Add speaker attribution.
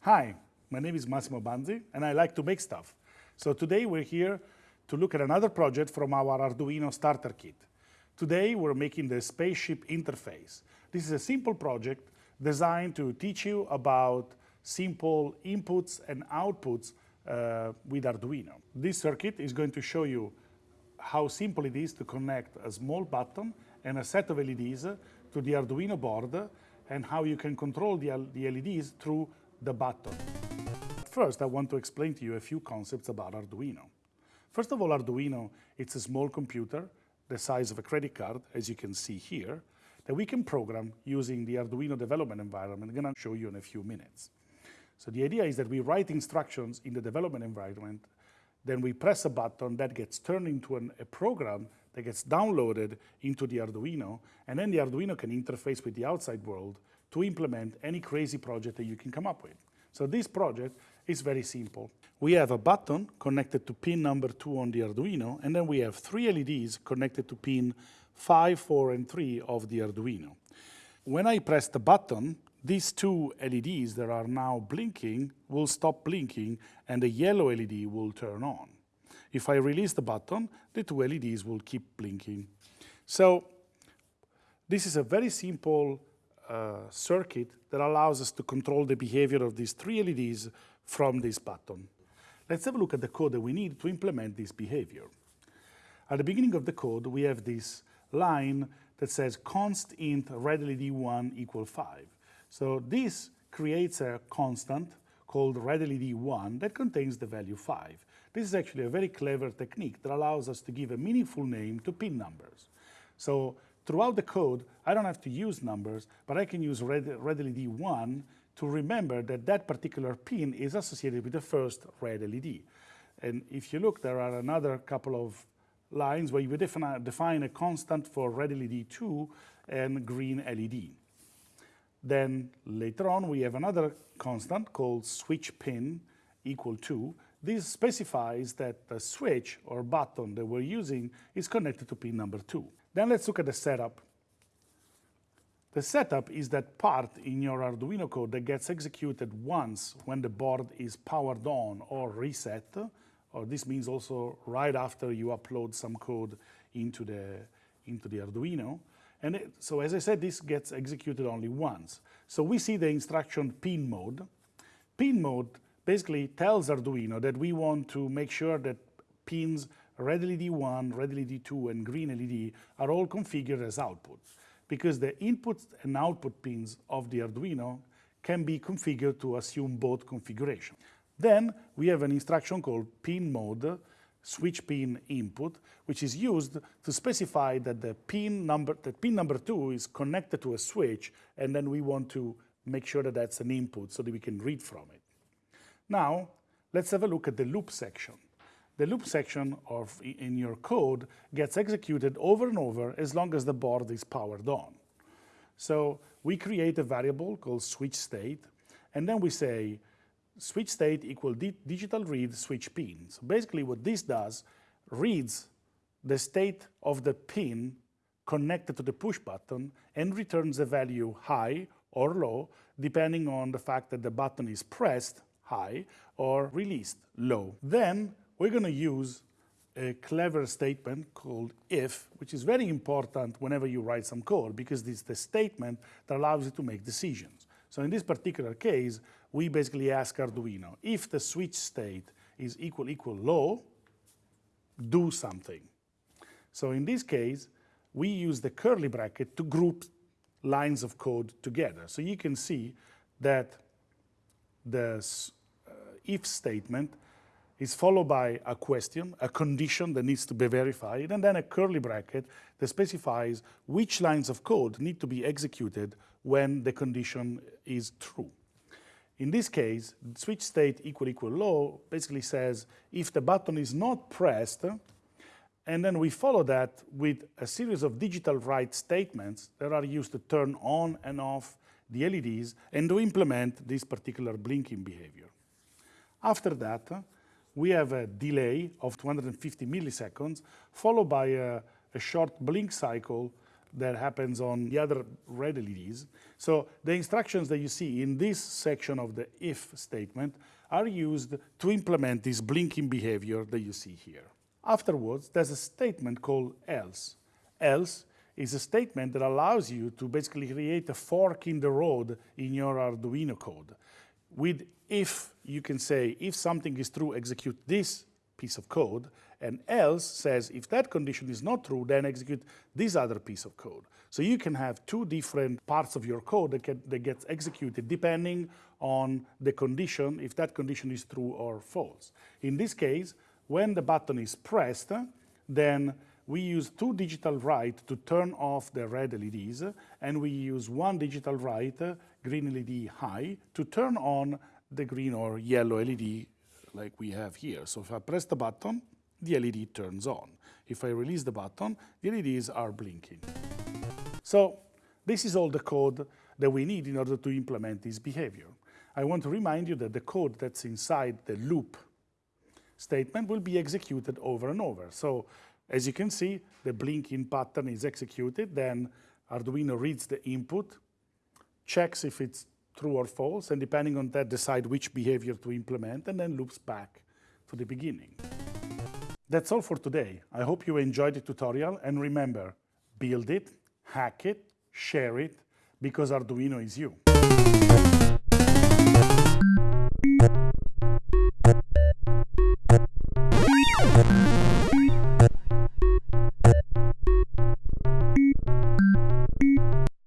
Speaker 1: Hi, my name is Massimo Banzi and I like to make stuff. So today we're here to look at another project from our Arduino starter kit. Today we're making the spaceship interface. This is a simple project designed to teach you about simple inputs and outputs uh, with Arduino. This circuit is going to show you how simple it is to connect a small button and a set of LEDs to the Arduino board and how you can control the, LEDs through the button. First, I want to explain to you a few concepts about Arduino. First of all, Arduino, it's a small computer the size of a credit card, as you can see here, that we can program using the Arduino development environment. I'm going to show you in a few minutes. So the idea is that we write instructions in the development environment, then we press a button that gets turned into an, a program that gets downloaded into the Arduino, and then the Arduino can interface with the outside world to implement any crazy project that you can come up with. So this project is very simple. We have a button connected to pin number two on the Arduino, and then we have three LEDs connected to pin five, four, and three of the Arduino. When I press the button, these two LEDs that are now blinking will stop blinking and the yellow LED will turn on. If I release the button, the two LEDs will keep blinking. So this is a very simple uh, circuit that allows us to control the behavior of these three LEDs from this button. Let's have a look at the code that we need to implement this behavior. At the beginning of the code, we have this line that says const int red LED 1 equal 5. So this creates a constant called red LED 1 that contains the value 5. This is actually a very clever technique that allows us to give a meaningful name to pin numbers. So throughout the code, I don't have to use numbers, but I can use red, red LED 1 to remember that that particular pin is associated with the first red LED. And if you look, there are another couple of lines where you define a constant for red LED 2 and green LED. Then later on, we have another constant called switch pin equal to. This specifies that the switch or button that we're using is connected to pin number 2. Then let's look at the setup. The setup is that part in your Arduino code that gets executed once when the board is powered on or reset, or this means also right after you upload some code into the, into the Arduino. And it, so as I said, this gets executed only once. So we see the instruction pin mode. Pin mode basically tells Arduino that we want to make sure that pins red LED 1, red LED 2, and green LED are all configured as outputs because the input and output pins of the Arduino can be configured to assume both configuration. Then we have an instruction called pin mode, switch pin input, which is used to specify that the pin number, that pin number two is connected to a switch, and then we want to make sure that that's an input so that we can read from it. Now, let's have a look at the loop section the loop section of in your code gets executed over and over as long as the board is powered on. So we create a variable called switch state, and then we say switch state equal di digital read switch pin. So basically what this does, reads the state of the pin connected to the push button and returns a value high or low, depending on the fact that the button is pressed high or released low. Then we're going to use a clever statement called if, which is very important whenever you write some code because it's the statement that allows you to make decisions. So in this particular case, we basically ask Arduino, if the switch state is equal equal low, do something. So in this case, we use the curly bracket to group lines of code together. So you can see that the uh, if statement is followed by a question, a condition that needs to be verified, and then a curly bracket that specifies which lines of code need to be executed when the condition is true. In this case, switch state equal equal low basically says if the button is not pressed, and then we follow that with a series of digital write statements that are used to turn on and off the LEDs and to implement this particular blinking behavior. After that, we have a delay of 250 milliseconds, followed by a, a short blink cycle that happens on the other red LEDs. So the instructions that you see in this section of the if statement are used to implement this blinking behavior that you see here. Afterwards, there's a statement called else. Else is a statement that allows you to basically create a fork in the road in your Arduino code. With if, you can say, if something is true, execute this piece of code, and else says if that condition is not true, then execute this other piece of code. So you can have two different parts of your code that, get, that gets executed depending on the condition, if that condition is true or false. In this case, when the button is pressed, then we use two digital write to turn off the red LEDs, and we use one digital write, green LED high, to turn on the green or yellow LED like we have here. So if I press the button, the LED turns on. If I release the button, the LEDs are blinking. So this is all the code that we need in order to implement this behavior. I want to remind you that the code that's inside the loop statement will be executed over and over. So as you can see, the blinking pattern is executed, then Arduino reads the input, checks if it's true or false, and depending on that, decide which behavior to implement, and then loops back to the beginning. That's all for today. I hope you enjoyed the tutorial, and remember, build it, hack it, share it, because Arduino is you.